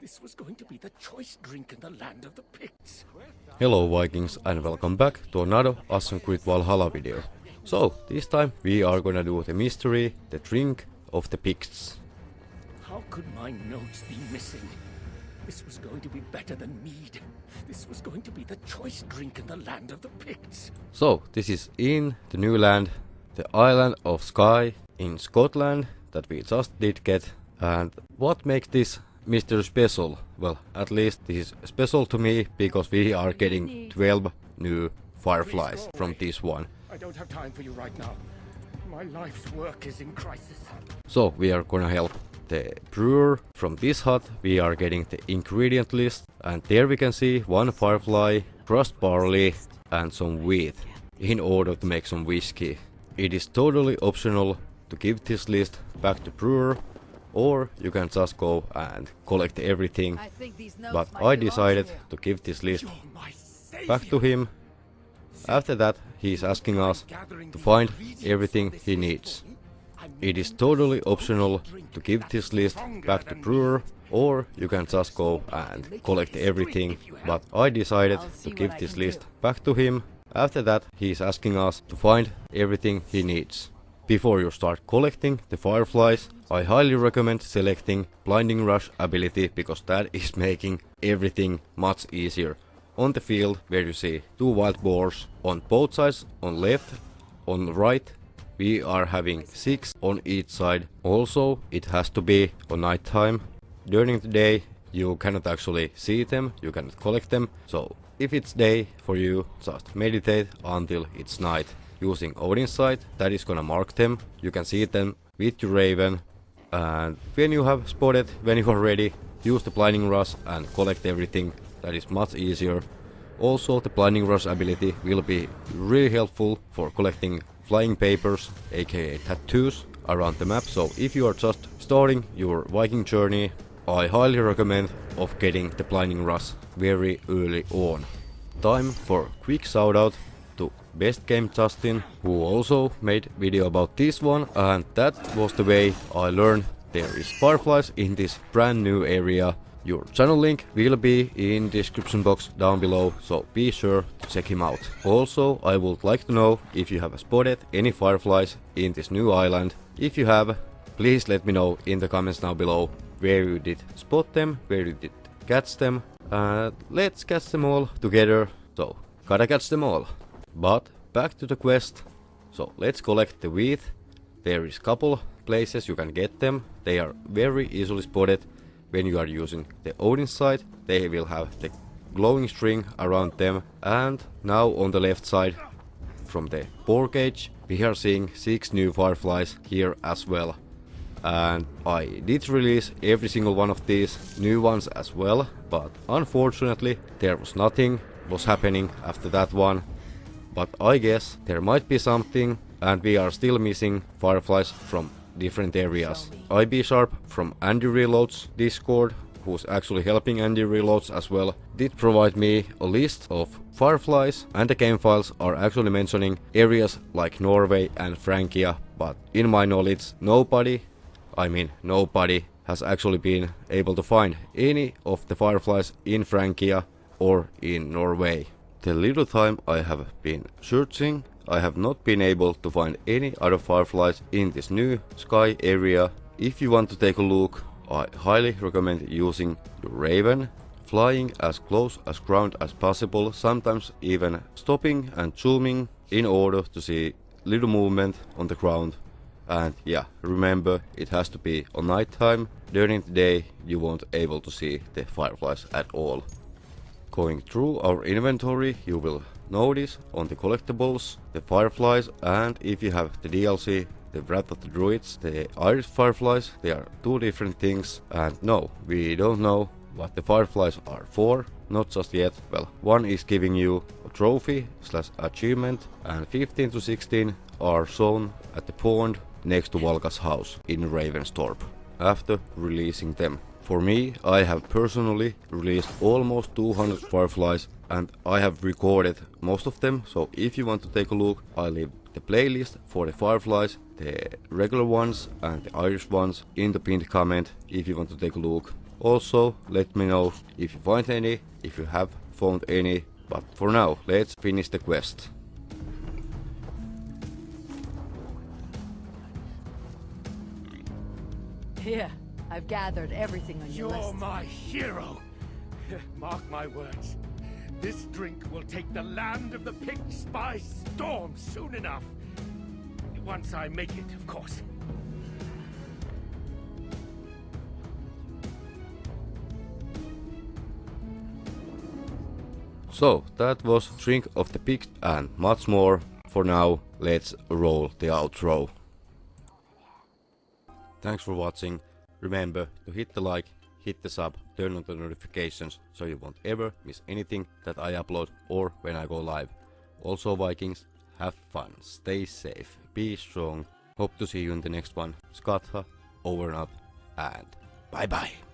This was going to be the choice drink in the land of the Picts. Hello Vikings and welcome back to another Assassin's Creed Valhalla video. So, this time we are gonna do the mystery, the drink of the Picts. How could my notes be missing? This was going to be better than mead. This was going to be the choice drink in the land of the Picts. So, this is in the new land, the island of Skye in Scotland that we just did get. And what makes this mystery special? Well, at least this is special to me because we are getting 12 new fireflies from this one. I don't have time for you right now. My life's work is in crisis. So we are gonna help the brewer. From this hut we are getting the ingredient list and there we can see one firefly, crushed barley and some wheat in order to make some whiskey. It is totally optional to give this list back to brewer or you can just go and collect everything. I think these notes But I belong to decided to give this list You're my savior. back to him. After that he is asking us to find everything he needs. It is totally optional to give this list back to brewer or you can just go and collect everything but I decided to give this list back to him. After that he is asking us to find everything he needs. Before you start collecting the fireflies I highly recommend selecting blinding rush ability because that is making everything much easier. On the field where you see two wild boars on both sides on left on right we are having six on each side. Also, it has to be on night time. During the day, you cannot actually see them, you cannot collect them. So, if it's day for you, just meditate until it's night. Using Odin's sight, that is gonna mark them. You can see them with your raven. And when you have spotted, when you are ready, use the blinding rush and collect everything. That is much easier. Also, the blinding rush ability will be really helpful for collecting flying papers, aka tattoos, around the map. So if you are just starting your Viking journey, I highly recommend of getting the blinding rush very early on. Time for quick shout out to Best Game Justin, who also made video about this one, and that was the way I learned there is fireflies in this brand new area your channel link will be in description box down below, so be sure to check him out. Also, I would like to know if you have spotted any fireflies in this new island. If you have, please let me know in the comments down below where you did spot them, where you did catch them. Uh, let's catch them all together. So, gotta catch them all. But back to the quest. So let's collect the wheat. There is couple places you can get them. They are very easily spotted when you are using the Odin sight, they will have the glowing string around them. And now on the left side, from the boar cage, we are seeing 6 new fireflies here as well. And I did release every single one of these new ones as well, but unfortunately there was nothing was happening after that one. But I guess there might be something and we are still missing fireflies from different areas. IB Sharp from Andy Reloads Discord, who's actually helping Andy Reloads as well, did provide me a list of fireflies and the game files are actually mentioning areas like Norway and Francia, but in my knowledge nobody, I mean nobody, has actually been able to find any of the fireflies in Francia or in Norway. The little time I have been searching I have not been able to find any other fireflies in this new Skye area. If you want to take a look, I highly recommend using your Raven, flying as close as ground as possible, sometimes even stopping and zooming in order to see little movement on the ground. And yeah, remember it has to be on night time. During the day you won't able to see the fireflies at all. Going through our inventory you will notice on the collectibles, the fireflies and if you have the DLC, the Wrath of the Druids, the Irish fireflies, they are two different things and no, we don't know what the fireflies are for, not just yet. Well, one is giving you a trophy slash achievement and 15 to 16 are shown at the pond next to Valka's house in Ravensthorpe after releasing them. For me, I have personally released almost 200 fireflies and I have recorded most of them, so if you want to take a look, I leave the playlist for the fireflies, the regular ones and the Irish ones in the pinned comment if you want to take a look. Also, let me know if you find any, if you have found any, but for now, let's finish the quest. Here, I've gathered everything on your You're list. my hero. Mark my words. This drink will take the land of the Picts by storm soon enough. Once I make it, of course. So, that was Drink of the Picts and much more. For now, let's roll the outro. Thanks for watching. Remember to hit the like, hit the sub, turn on the notifications so you won't ever miss anything that I upload or when I go live. Also Vikings, have fun, stay safe, be strong. Hope to see you in the next one. Skatha, over and out, and bye bye.